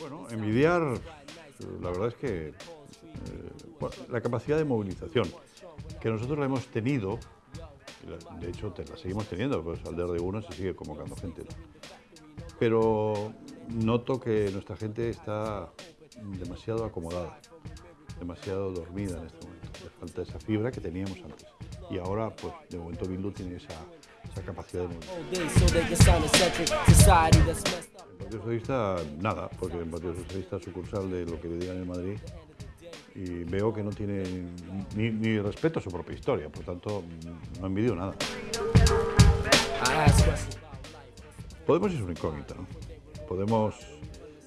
Bueno, envidiar, la verdad es que eh, la capacidad de movilización, que nosotros la hemos tenido, de hecho la seguimos teniendo, pues al de uno se sigue convocando gente, pero noto que nuestra gente está demasiado acomodada, demasiado dormida en este momento, le falta esa fibra que teníamos antes, y ahora pues de momento Bildu tiene esa, esa capacidad de up. El Partido Socialista, nada, porque el Partido Socialista es sucursal de lo que le digan en Madrid y veo que no tiene ni, ni respeto a su propia historia, por tanto, no envidio nada. Life. Podemos es una incógnita, ¿no? Podemos,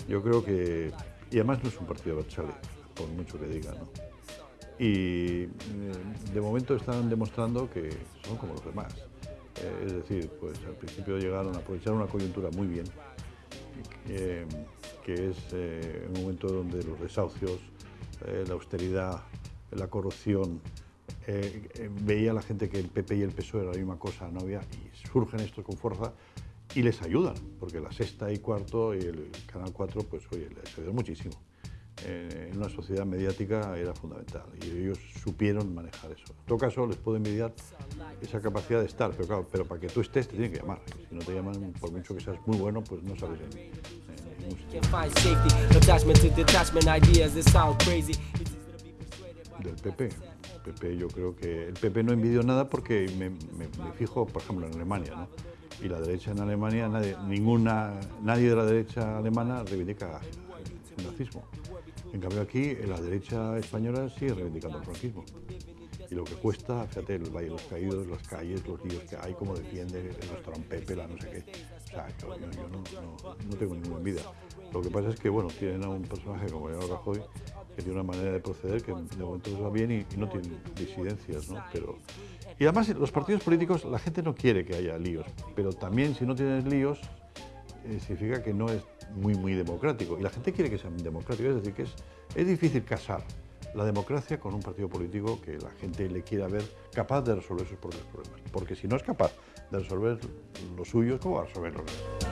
yo creo que, y además no es un partido Berchale, por mucho que diga, ¿no? Y eh, de momento están demostrando que son como los demás. Eh, es decir, pues al principio llegaron a aprovechar una coyuntura muy bien, que, que es eh, un momento donde los desahucios, eh, la austeridad, la corrupción, eh, eh, veía la gente que el PP y el PSOE era la misma cosa, no había, y surgen estos con fuerza y les ayudan, porque la sexta y cuarto y el Canal 4, pues oye, les ayudó muchísimo. Eh, en una sociedad mediática era fundamental y ellos supieron manejar eso. En todo caso, les puedo envidiar esa capacidad de estar, pero claro, pero para que tú estés te tienen que llamar. Si no te llaman, por mucho que seas muy bueno, pues no sales en, en del PP. El PP yo creo que el PP no envidio nada porque me, me- me fijo, por ejemplo, en Alemania, ¿no? Y la derecha en Alemania, nadie, ninguna, nadie de la derecha alemana reivindica el nazismo. En cambio aquí, la derecha española sigue reivindicando el franquismo. Y lo que cuesta, fíjate, el Valle de los Caídos, las calles, los líos que hay, cómo defiende restaurante Pepe, la no sé qué. O sea, yo, no, tengo ninguna envidia. Lo que pasa es que, bueno, tienen a un personaje como Mariano Rajoy que tiene una manera de proceder que de momento les va bien y, y no tiene disidencias, ¿no? Pero, y además, los partidos políticos, la gente no quiere que haya líos, pero también si no tienes líos, significa que no es muy, muy democrático. Y la gente quiere que sea democrático, es decir, que es, es difícil casar la democracia con un partido político que la gente le quiera ver capaz de resolver sus propios problemas. Porque si no es capaz de resolver los suyos, ¿cómo va a resolver los demás?